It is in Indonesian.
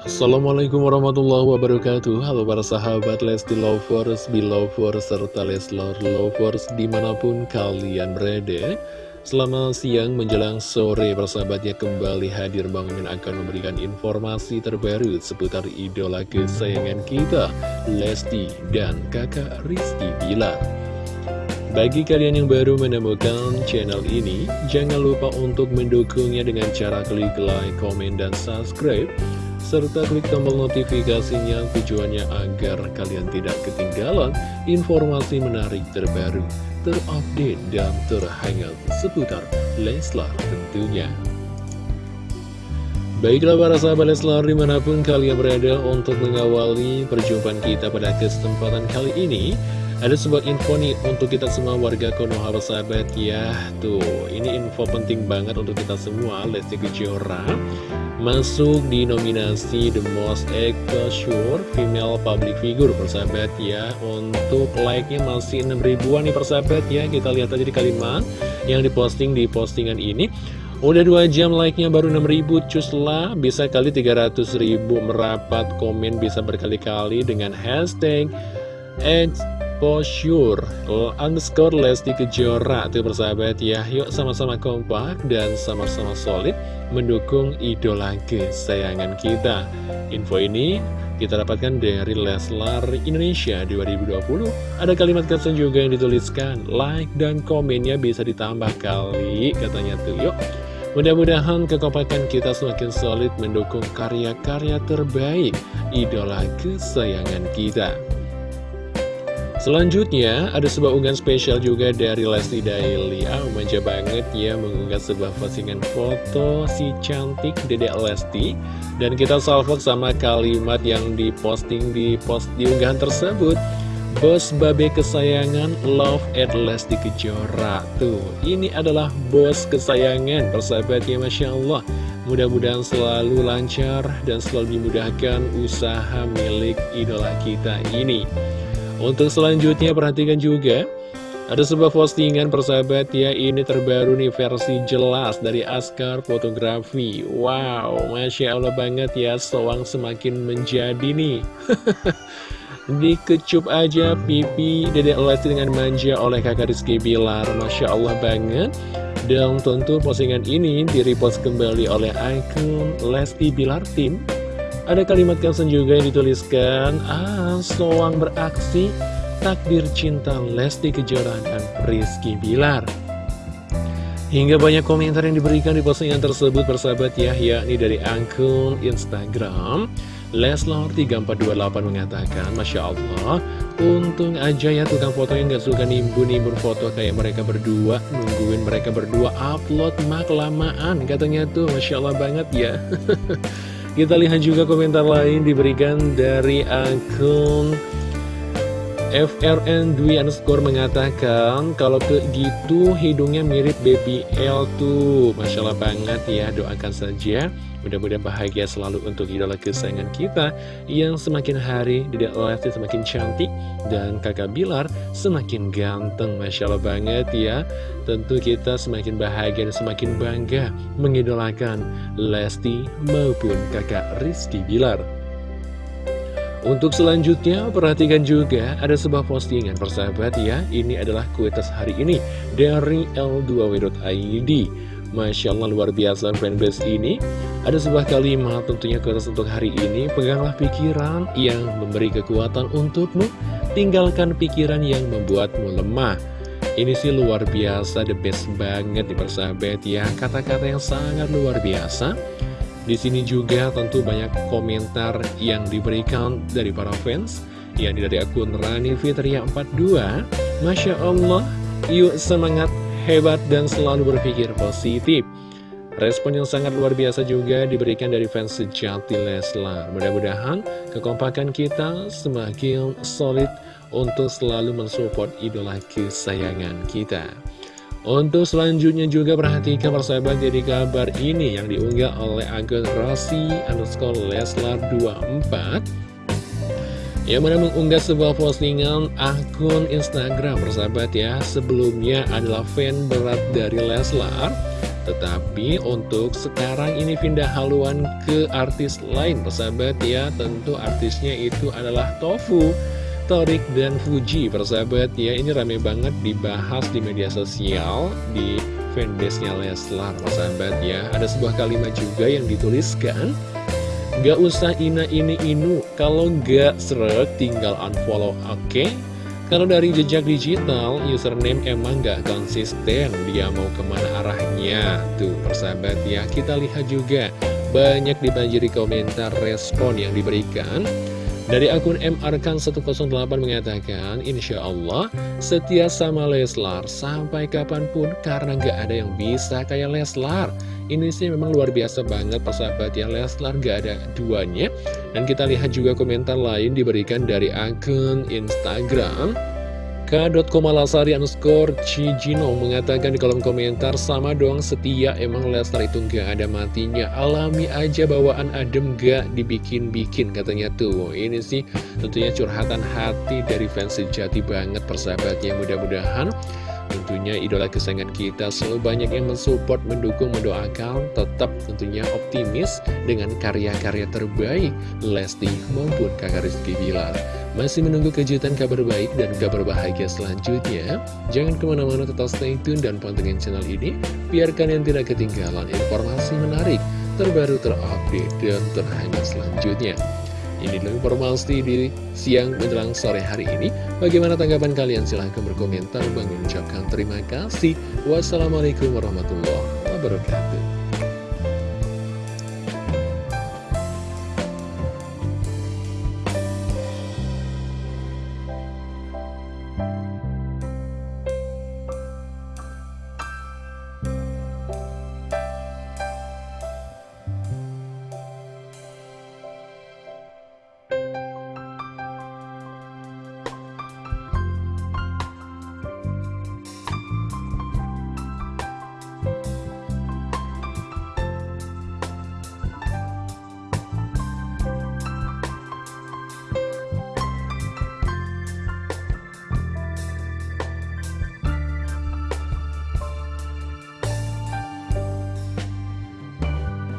Assalamualaikum warahmatullahi wabarakatuh. Halo para sahabat Lesti Lovers, Belovers, serta Leslar Lovers di mana pun kalian berada. Selamat siang menjelang sore persahabatnya kembali hadir bangunin akan memberikan informasi terbaru seputar idola kesayangan kita Lesti dan kakak Rizky Bilar. Bagi kalian yang baru menemukan channel ini, jangan lupa untuk mendukungnya dengan cara klik like, komen, dan subscribe serta klik tombol notifikasinya tujuannya agar kalian tidak ketinggalan informasi menarik terbaru, terupdate, dan terhangat seputar Leslar tentunya. Baiklah para sahabat Leslar di mana pun kalian berada untuk mengawali perjumpaan kita pada kesempatan kali ini ada sebuah info nih untuk kita semua warga Konoha sahabat. Ya Tuh ini info penting banget untuk kita semua. Lesti Kejora Masuk di nominasi The Most Sure Female Public Figure persahabat. Ya Untuk like-nya masih 6 ribuan nih persahabat. Ya Kita lihat aja di kalimat yang diposting di postingan ini. Udah 2 jam like-nya baru 6000 cuslah Bisa kali 300 ribu merapat komen bisa berkali-kali dengan hashtag Posure underscore Lesti Kejora Tuh persahabat ya. Yuk sama-sama kompak dan sama-sama solid Mendukung idola kesayangan kita. Info ini kita dapatkan dari Leslar Indonesia 2020 Ada kalimat caption juga yang dituliskan Like dan komennya bisa ditambah kali Katanya tuh yuk. Mudah-mudahan kekompakan kita semakin solid mendukung karya-karya terbaik idola kesayangan kita. Selanjutnya, ada sebuah unggahan spesial juga dari Lesti Daily. Ah, manja banget ya mengunggah sebuah postingan foto si cantik Dedek Lesti. Dan kita salvok sama kalimat yang diposting di post di unggahan tersebut. Bos Babe kesayangan Love at Lesti Kejora. Tuh, ini adalah bos kesayangan persahabatnya Masya Allah. Mudah-mudahan selalu lancar dan selalu dimudahkan usaha milik idola kita ini untuk selanjutnya perhatikan juga ada sebuah postingan persahabat ya Ini terbaru nih versi jelas dari Askar Fotografi. Wow Masya Allah banget ya Soang semakin menjadi nih. Dikecup aja pipi Dedek Lesti dengan manja oleh kakak Rizky Bilar. Masya Allah banget. Dan tentu postingan ini direpost kembali oleh akun Lesti Bilar Team ada kalimat caption juga yang dituliskan, Ah, soang beraksi, takdir cinta Lesti Kejora dan Rizky Bilar. Hingga banyak komentar yang diberikan di postingan tersebut persahabat ya, yakni dari akun Instagram. Leslar3428 mengatakan, Masya Allah, untung aja ya tukang foto yang gak suka nimbun-nimbun foto kayak mereka berdua, nungguin mereka berdua upload mak lamaan, katanya tuh, Masya Allah banget ya. Kita lihat juga komentar lain diberikan dari akun FRN Dwi underscore mengatakan kalau ke gitu hidungnya mirip baby L tuh. Masya Allah banget ya doakan saja. Mudah-mudahan bahagia selalu untuk idola kesayangan kita Yang semakin hari Dedek Lesti semakin cantik Dan kakak Bilar semakin ganteng. Masya Allah banget ya. Tentu kita semakin bahagia dan semakin bangga Mengidolakan Lesti maupun kakak Rizky Bilar untuk selanjutnya, perhatikan juga ada sebuah postingan persahabat ya. Ini adalah kuitas hari ini dari L2W.id. Masya Allah luar biasa fanbase ini. Ada sebuah kalimat tentunya keras untuk hari ini. Peganglah pikiran yang memberi kekuatan untukmu. Tinggalkan pikiran yang membuatmu lemah. Ini sih luar biasa, the best banget di persahabat ya. Kata-kata yang sangat luar biasa di sini juga tentu banyak komentar yang diberikan dari para fans Yang dari akun Rani Fitria 42 Masya Allah, yuk semangat hebat dan selalu berpikir positif. Respon yang sangat luar biasa juga diberikan dari fans sejati Leslar. Mudah-mudahan kekompakan kita semakin solid untuk selalu mensupport idola kesayangan kita. Untuk selanjutnya juga perhatikan persahabat jadi kabar ini yang diunggah oleh akun Rossi underscore Leslar 24 yang mana mengunggah sebuah postingan akun Instagram persahabat ya. Sebelumnya adalah fan berat dari Leslar. Tetapi untuk sekarang ini pindah haluan ke artis lain persahabat ya. Tentu artisnya itu adalah Tofu Torik dan Fuji persahabat ya Ini rame banget dibahas di media sosial Di fanbase-nya Leslar persahabat ya Ada sebuah kalimat juga yang dituliskan Gak usah ina ini inu Kalau gak seret tinggal unfollow oke okay? Kalau dari jejak digital, username emang gak konsisten, dia mau ke mana arahnya. Tuh, persahabat ya, kita lihat juga banyak dibanjiri komentar respon yang diberikan. Dari akun MRkan108 mengatakan, Insya Allah setia sama Leslar sampai kapan pun karena gak ada yang bisa kayak Leslar. Ini sih memang luar biasa banget persahabat ya Leslar gak ada duanya. Dan kita lihat juga komentar lain diberikan dari akun Instagram K.Komalasari underscore Cijino mengatakan di kolom komentar Sama dong setia emang Leslar itu gak ada matinya. Alami aja bawaan adem gak dibikin-bikin katanya tuh. Ini sih tentunya curhatan hati dari fans sejati banget persahabatnya. Mudah-mudahan Tentunya idola kesayangan kita selalu banyak yang mensupport, mendukung, mendoakan. Tetap tentunya optimis dengan karya-karya terbaik Lesti maupun kakak Rizky Bilar. Masih menunggu kejutan kabar baik dan kabar bahagia selanjutnya? Jangan ke mana-mana tetap stay tune dan pantengin channel ini. Biar kalian tidak ketinggalan informasi menarik, terbaru, terupdate, dan terhangat selanjutnya ini dulu informasi di siang menjelang sore hari ini. Bagaimana tanggapan kalian? Silahkan berkomentar. Bang mengucapkan terima kasih. Wassalamualaikum warahmatullahi wabarakatuh.